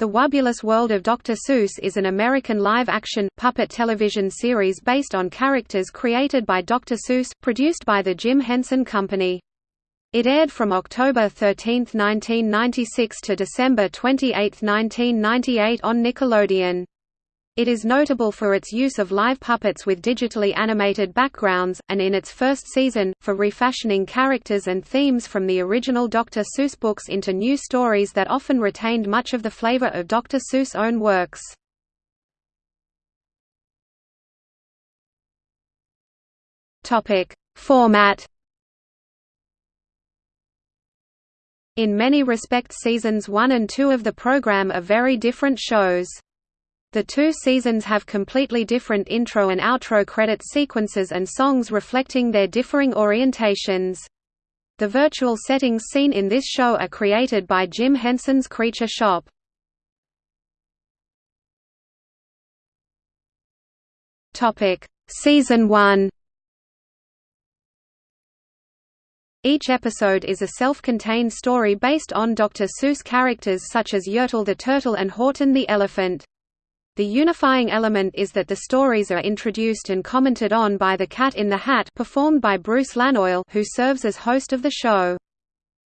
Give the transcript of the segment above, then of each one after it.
The Wubulous World of Dr. Seuss is an American live-action, puppet television series based on characters created by Dr. Seuss, produced by the Jim Henson Company. It aired from October 13, 1996 to December 28, 1998 on Nickelodeon. It is notable for its use of live puppets with digitally animated backgrounds, and in its first season, for refashioning characters and themes from the original Dr. Seuss books into new stories that often retained much of the flavor of Dr. Seuss' own works. Format In many respects seasons 1 and 2 of the program are very different shows. The two seasons have completely different intro and outro credit sequences and songs reflecting their differing orientations. The virtual settings seen in this show are created by Jim Henson's Creature Shop. Season 1 Each episode is a self-contained story based on Dr. Seuss characters such as Yertle the Turtle and Horton the Elephant. The unifying element is that the stories are introduced and commented on by the Cat in the Hat performed by Bruce Lanoil who serves as host of the show.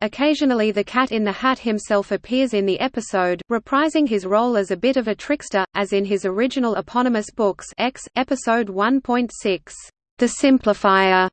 Occasionally the Cat in the Hat himself appears in the episode, reprising his role as a bit of a trickster, as in his original eponymous books X, Episode 1.6, The Simplifier.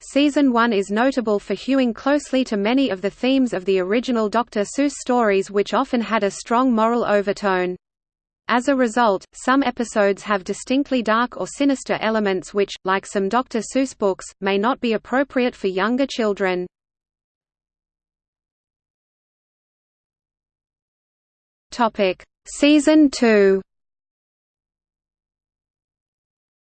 Season 1 is notable for hewing closely to many of the themes of the original Dr. Seuss stories which often had a strong moral overtone. As a result, some episodes have distinctly dark or sinister elements which, like some Dr. Seuss books, may not be appropriate for younger children. Season 2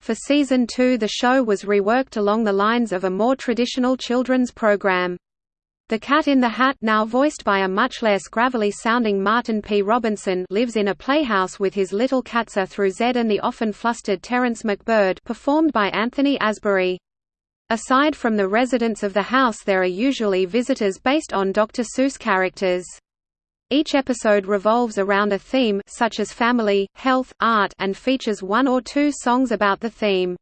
For Season 2 the show was reworked along the lines of a more traditional children's program. The Cat in the Hat now voiced by a much less gravelly-sounding Martin P. Robinson lives in a playhouse with his little catser through Zed and the often flustered Terence McBird performed by Anthony Asbury. Aside from the residents of the house there are usually visitors based on Dr. Seuss characters. Each episode revolves around a theme such as family, health, art and features one or two songs about the theme.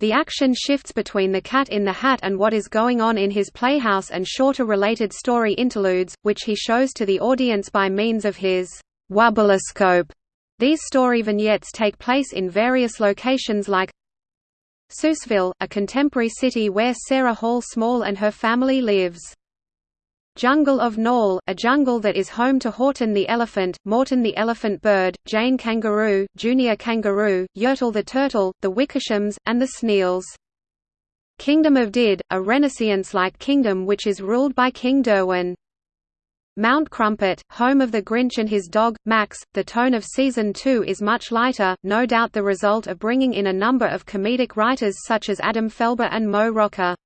The action shifts between the cat in the hat and what is going on in his playhouse and shorter related story interludes, which he shows to the audience by means of his Wubuloscope. These story vignettes take place in various locations like Seussville, a contemporary city where Sarah Hall Small and her family lives. Jungle of Knoll, a jungle that is home to Horton the elephant, Morton the elephant bird, Jane kangaroo, Junior kangaroo, Yertle the turtle, the Wickershams, and the Sneals. Kingdom of Did, a Renaissance-like kingdom which is ruled by King Derwin. Mount Crumpet, home of the Grinch and his dog, Max. The tone of Season 2 is much lighter, no doubt the result of bringing in a number of comedic writers such as Adam Felber and Mo Rocca.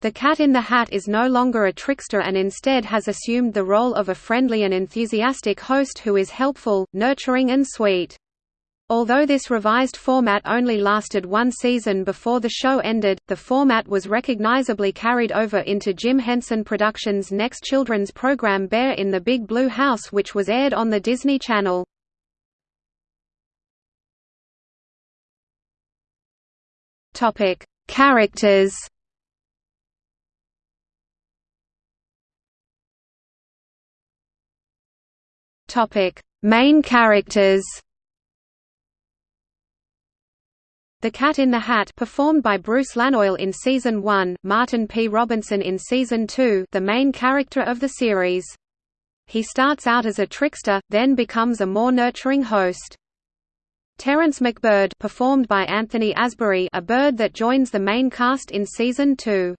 The Cat in the Hat is no longer a trickster and instead has assumed the role of a friendly and enthusiastic host who is helpful, nurturing and sweet. Although this revised format only lasted one season before the show ended, the format was recognizably carried over into Jim Henson Productions' next children's program Bear in the Big Blue House which was aired on the Disney Channel. Characters Topic: Main characters. The Cat in the Hat performed by Bruce Lanoil in season 1, Martin P. Robinson in season 2, the main character of the series. He starts out as a trickster, then becomes a more nurturing host. Terence McBird performed by Anthony Asbury, a bird that joins the main cast in season 2.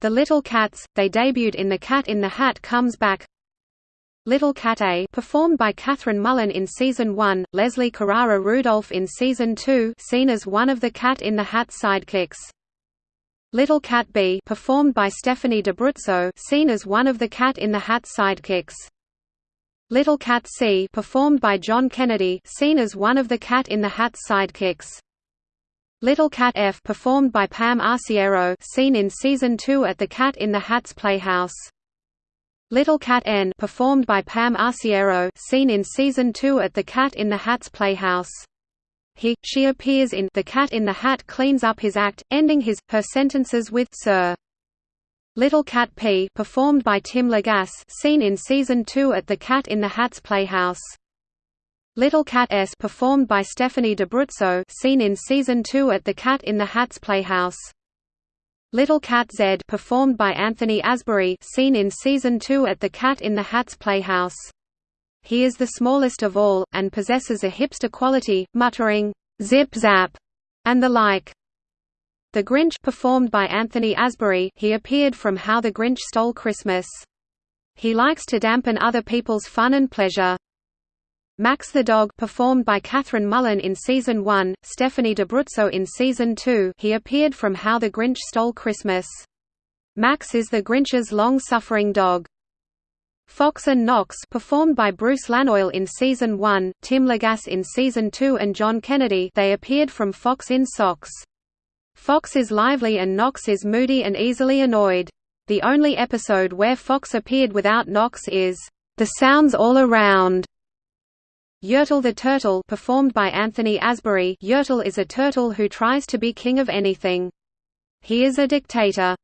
The Little Cats, they debuted in The Cat in the Hat Comes Back, Little Cat A performed by Kathryn Mullen in Season 1, Leslie Carrara Rudolph in Season 2 seen as one of the Cat in the Hat sidekicks. Little Cat B performed by Stephanie D'Abruzzo seen as one of the Cat in the Hat sidekicks. Little Cat C performed by John Kennedy seen as one of the Cat in the Hat sidekicks. Little Cat F performed by Pam Arciero seen in Season 2 at the Cat in the Hat's Playhouse. Little Cat N performed by Pam Arciero seen in season 2 at the Cat in the Hat's Playhouse. He, she appears in The Cat in the Hat cleans up his act, ending his, her sentences with Sir. Little Cat P performed by Tim Lagasse seen in season 2 at the Cat in the Hat's Playhouse. Little Cat S performed by Stephanie D'Abruzzo seen in season 2 at the Cat in the Hat's Playhouse. Little Cat Z performed by Anthony Asbury seen in season 2 at the Cat in the Hat's Playhouse. He is the smallest of all, and possesses a hipster quality, muttering, "'Zip zap' and the like. The Grinch performed by Anthony Asbury he appeared from How the Grinch Stole Christmas. He likes to dampen other people's fun and pleasure. Max the Dog performed by Kathryn Mullen in Season 1, Stephanie D'Abruzzo in Season 2 he appeared from How the Grinch Stole Christmas. Max is the Grinch's long-suffering dog. Fox and Knox performed by Bruce Lanoil in Season 1, Tim Lagasse in Season 2 and John Kennedy they appeared from Fox in Socks. Fox is lively and Knox is moody and easily annoyed. The only episode where Fox appeared without Knox is, "...the sounds all around", Yertle the Turtle performed by Anthony Asbury Yertle is a turtle who tries to be king of anything. He is a dictator.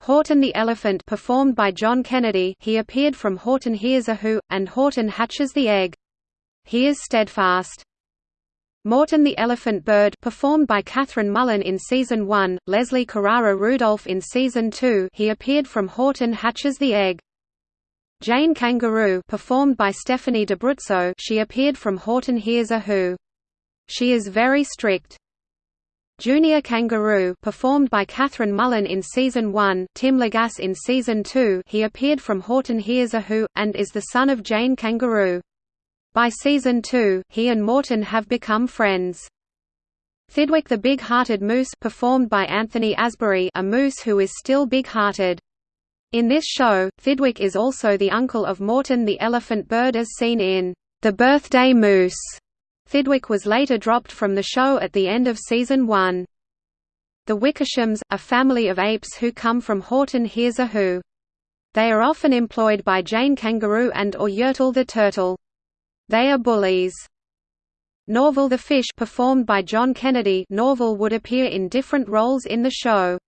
Horton the Elephant performed by John Kennedy he appeared from Horton Hears a Who, and Horton Hatches the Egg. He is steadfast. Morton the Elephant Bird performed by Kathryn Mullen in Season 1, Leslie Carrara Rudolph in Season 2 he appeared from Horton Hatches the Egg. Jane Kangaroo performed by Stephanie D'Abruzzo she appeared from Horton Hears a Who. She is very strict. Junior Kangaroo performed by Kathryn Mullen in Season 1 Tim Lagasse in Season 2 he appeared from Horton Hears a Who, and is the son of Jane Kangaroo. By Season 2, he and Morton have become friends. Thidwick the Big-Hearted Moose performed by Anthony Asbury a moose who is still big-hearted. In this show, Thidwick is also the uncle of Morton the elephant bird as seen in The Birthday Moose. Thidwick was later dropped from the show at the end of season 1. The Wickershams, a family of apes who come from Horton Hears a Who. They are often employed by Jane Kangaroo and or Yertle the Turtle. They are bullies. Norval the Fish performed by John Kennedy Norval would appear in different roles in the show.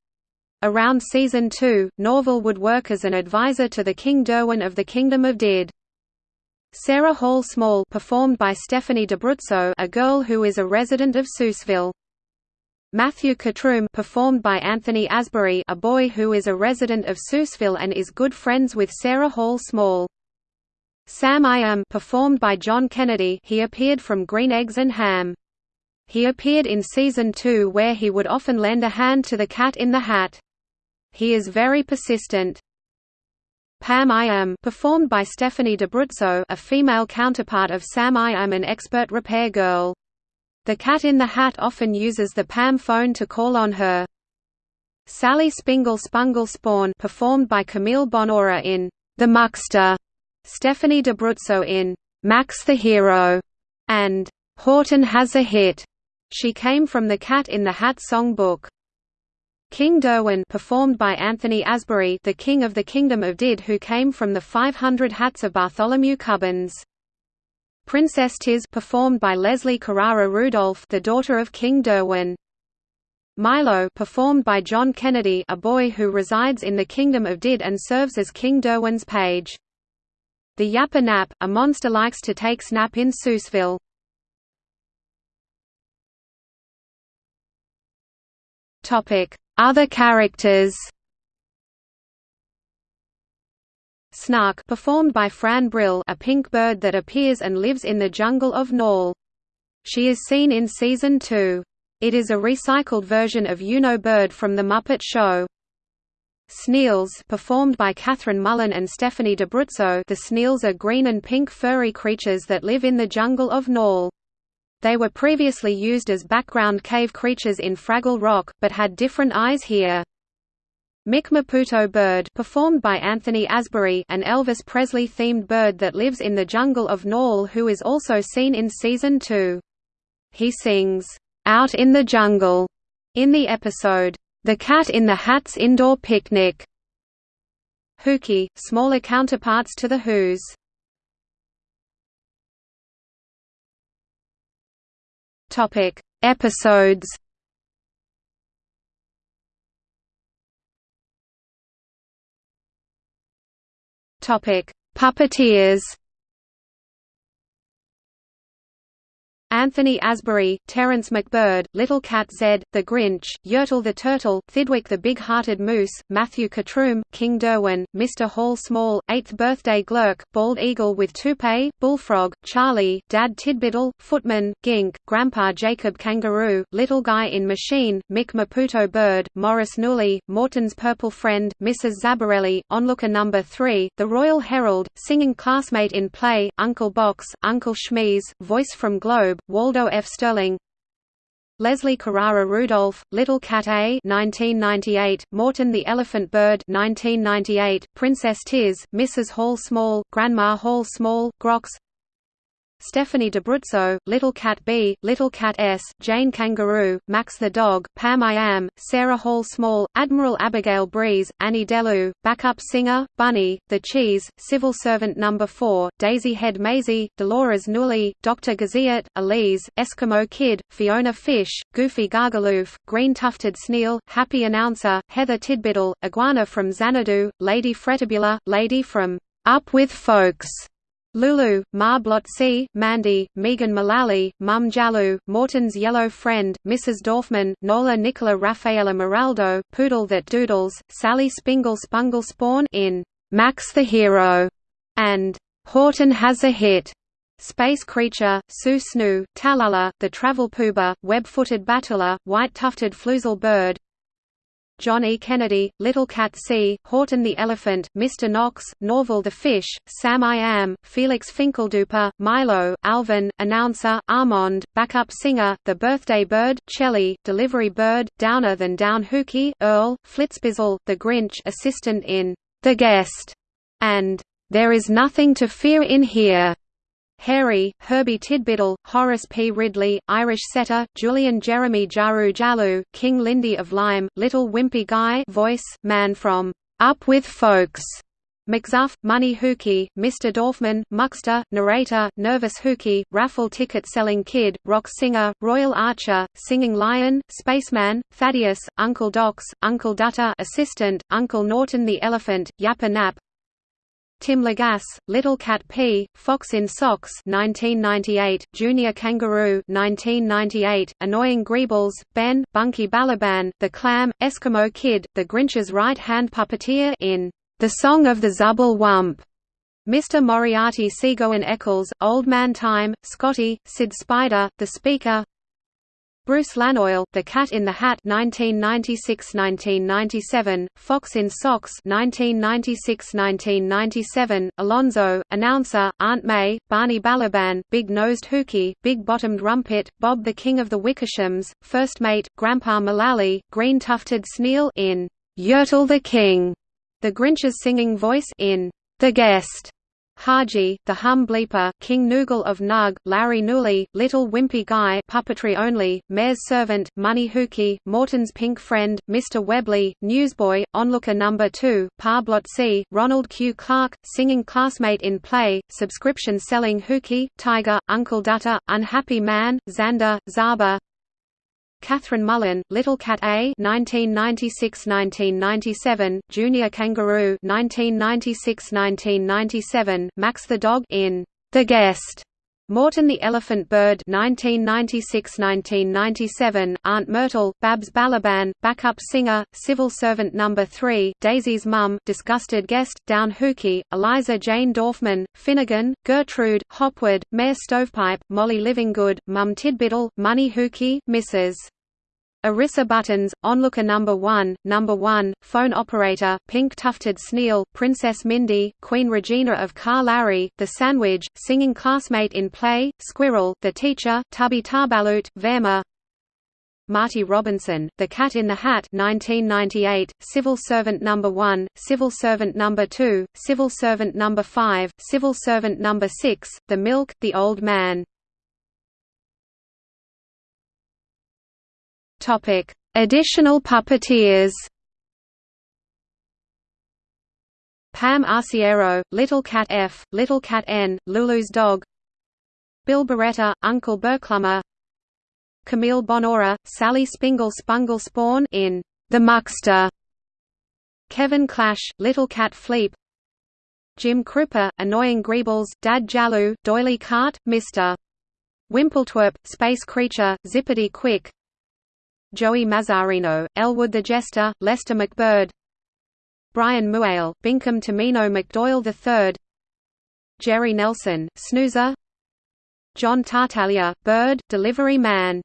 Around season 2, Norval would work as an advisor to the King Derwin of the Kingdom of Did. Sarah Hall Small performed by Stephanie D'Abruzzo a girl who is a resident of Seussville. Matthew Catroom performed by Anthony Asbury a boy who is a resident of Seussville and is good friends with Sarah Hall Small. Sam I Am performed by John Kennedy he appeared from Green Eggs and Ham. He appeared in Season 2 where he would often lend a hand to the Cat in the Hat. He is very persistent. Pam I Am performed by Stephanie D'Abruzzo a female counterpart of Sam I Am an expert repair girl. The Cat in the Hat often uses the Pam phone to call on her. Sally Spingle Spungle Spawn performed by Camille Bonora in The Muckster, Stephanie D'Abruzzo in Max the Hero, and Horton Has a Hit. She came from the Cat in the Hat songbook. King Derwin performed by Anthony Asbury the King of the Kingdom of Did who came from the 500 Hats of Bartholomew Cubbins. Princess Tiz performed by Leslie Carrara Rudolph the daughter of King Derwin. Milo performed by John Kennedy a boy who resides in the Kingdom of Did and serves as King Derwin's page. The Yapper Nap, a monster likes to take snap in Seussville. Topic other characters Snark performed by Fran Brill a pink bird that appears and lives in the jungle of Nole. She is seen in Season 2. It is a recycled version of You-Know Bird from The Muppet Show. Sneals performed by Kathryn Mullen and Stephanie D'Abruzzo the Sneals are green and pink furry creatures that live in the jungle of Nole. They were previously used as background cave creatures in Fraggle Rock, but had different eyes here. Mick Maputo Bird performed by Anthony Asbury an Elvis Presley-themed bird that lives in the jungle of Nole who is also seen in Season 2. He sings, "'Out in the Jungle' in the episode, "'The Cat in the Hat's Indoor Picnic' Hooky, smaller counterparts to the Who's. Topic: Episodes. Topic: Puppeteers. Anthony Asbury, Terence McBird, Little Cat Zed, The Grinch, Yertle the Turtle, Thidwick the Big-Hearted Moose, Matthew Catroom, King Derwin, Mr. Hall Small, Eighth Birthday Glurk, Bald Eagle with Toupee, Bullfrog, Charlie, Dad Tidbittle, Footman, Gink, Grandpa Jacob Kangaroo, Little Guy in Machine, Mick Maputo Bird, Morris Newley, Morton's Purple Friend, Mrs. Zabarelli, Onlooker Number 3, The Royal Herald, Singing Classmate in Play, Uncle Box, Uncle Schmeez, Voice from Globe, Waldo F. Sterling Leslie Carrara Rudolph, Little Cat A 1998, Morton the Elephant Bird 1998, Princess Tiz, Mrs. Hall Small, Grandma Hall Small, Grox Stephanie D'Abruzzo, Little Cat B, Little Cat S, Jane Kangaroo, Max the Dog, Pam I Am, Sarah Hall Small, Admiral Abigail Breeze, Annie Delu, Backup Singer, Bunny, The Cheese, Civil Servant No. 4, Daisy Head Maisie, Dolores Newley, Dr. Gaziot, Elise, Eskimo Kid, Fiona Fish, Goofy Gargaloof, Green Tufted Sneal, Happy Announcer, Heather Tidbittle, Iguana from Xanadu, Lady Fretabula, Lady from Up With Folks, Lulu, Ma Blotzi, Mandy, Megan Mullally, Mum Jalou, Morton's Yellow Friend, Mrs. Dorfman, Nola Nicola Raffaella Moraldo, Poodle That Doodles, Sally Spingle Spungle Spawn in Max the Hero, and Horton Has a Hit. Space Creature, Sue Snoo, Tallulah, The Travel Pooba, Web-footed Batula, White-tufted Flusel Bird, John E. Kennedy, Little Cat C, Horton the Elephant, Mr. Knox, Norval the Fish, Sam I Am, Felix Finkelduper, Milo, Alvin, Announcer, Armand, Backup Singer, The Birthday Bird, Chelly, Delivery Bird, Downer than Down Hooky, Earl, Flitzbizzle, The Grinch assistant in The Guest, and There is Nothing to Fear in Here. Harry, Herbie Tidbittle, Horace P. Ridley, Irish Setter, Julian Jeremy Jaru Jalu, King Lindy of Lyme, Little Wimpy Guy voice, man from Up With Folks, McZuff, Money Hooky, Mr. Dorfman, Muckster, Narrator, Nervous Hooky, Raffle Ticket Selling Kid, Rock Singer, Royal Archer, Singing Lion, Spaceman, Thaddeus, Uncle Docs, Uncle Dutter Assistant, Uncle Norton the Elephant, Yapper Nap, Tim Lagasse, Little Cat P, Fox in Socks 1998, Junior Kangaroo 1998, Annoying Greebles, Ben, Bunky Balaban, The Clam, Eskimo Kid, The Grinch's right-hand puppeteer in The Song of the Zubble Wump, Mr. Moriarty Seagoin Eccles, Old Man Time, Scotty, Sid Spider, The Speaker Bruce Lanoil, The Cat in the Hat 1996–1997, Fox in Socks 1996–1997, Alonzo, Announcer, Aunt May, Barney Balaban, Big-Nosed Hooky, Big-Bottomed Rumpet, Bob the King of the Wickershams, First Mate, Grandpa Mullally, Green Tufted Sneal in Yertle the King, The Grinch's Singing Voice in The Guest, Haji, the Hum Bleeper, King Noogle of Nug, Larry Newley, Little Wimpy Guy puppetry only, Mayor's Servant, Money Hooky, Morton's Pink Friend, Mr. Webley, Newsboy, Onlooker Number 2, Parblot C, Ronald Q. Clark, Singing Classmate in Play, Subscription Selling Hooky, Tiger, Uncle Dutter, Unhappy Man, Xander, Zaba, Kathryn Mullen, Little Cat A 1996–1997, Junior Kangaroo 1996–1997, Max the Dog in The Guest, Morton the Elephant Bird 1996–1997, Aunt Myrtle, Babs Balaban, Backup Singer, Civil Servant No. 3, Daisy's Mum, Disgusted Guest, Down Hooky, Eliza Jane Dorfman, Finnegan, Gertrude, Hopwood, Mayor Stovepipe, Molly Livinggood, Mum Tidbittle, Money Hooky, Mrs. Arissa Buttons, Onlooker Number 1, Number 1, Phone Operator, Pink Tufted Sneal, Princess Mindy, Queen Regina of Car Larry, The Sandwich, Singing Classmate in Play, Squirrel, The Teacher, Tubby Tarbalut, Verma, Marty Robinson, The Cat in the Hat 1998, Civil Servant No. 1, Civil Servant No. 2, Civil Servant No. 5, Civil Servant No. 6, The Milk, The Old Man Topic: Additional puppeteers. Pam Arciero, Little Cat F, Little Cat N, Lulu's dog. Bill Barretta, Uncle Burklummer Camille Bonora, Sally Spingle Spungle Spawn in The Muckster. Kevin Clash, Little Cat Fleep. Jim Kroupa, Annoying Greebles, Dad Jalou, Doily Cart, Mr. Wimpletwerp, Space Creature, Zippity Quick Joey Mazzarino, Elwood the Jester, Lester McBird Brian Muehl, Binkum Tamino McDoyle III Jerry Nelson, Snoozer John Tartaglia, Bird, Delivery Man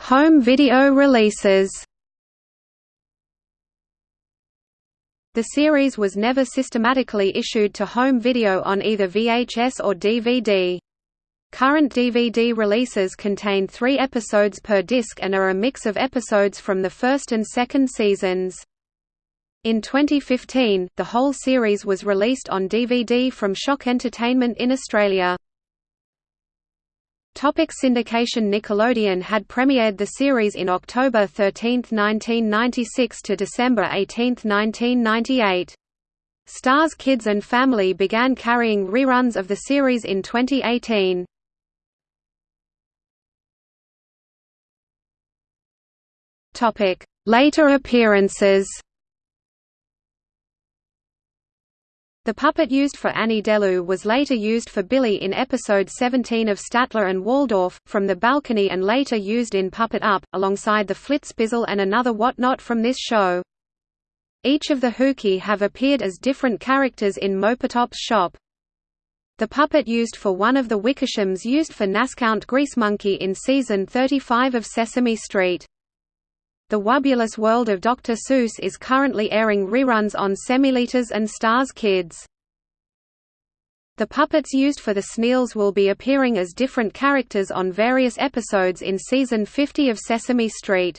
Home video releases The series was never systematically issued to home video on either VHS or DVD. Current DVD releases contain three episodes per disc and are a mix of episodes from the first and second seasons. In 2015, the whole series was released on DVD from Shock Entertainment in Australia. Topic syndication Nickelodeon had premiered the series in October 13, 1996 to December 18, 1998. Starz Kids and Family began carrying reruns of the series in 2018. Later appearances. The puppet used for Annie Delu was later used for Billy in episode 17 of Statler and Waldorf, from the balcony and later used in Puppet Up, alongside the Flitzpizzle and another whatnot from this show. Each of the Hookie have appeared as different characters in Mopatop's shop. The puppet used for one of the Wickershams used for Nascount Greasemonkey in season 35 of Sesame Street. The Wubulous World of Dr. Seuss is currently airing reruns on Semiliters and Starz Kids. The puppets used for the Sneels will be appearing as different characters on various episodes in season 50 of Sesame Street.